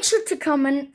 make sure to comment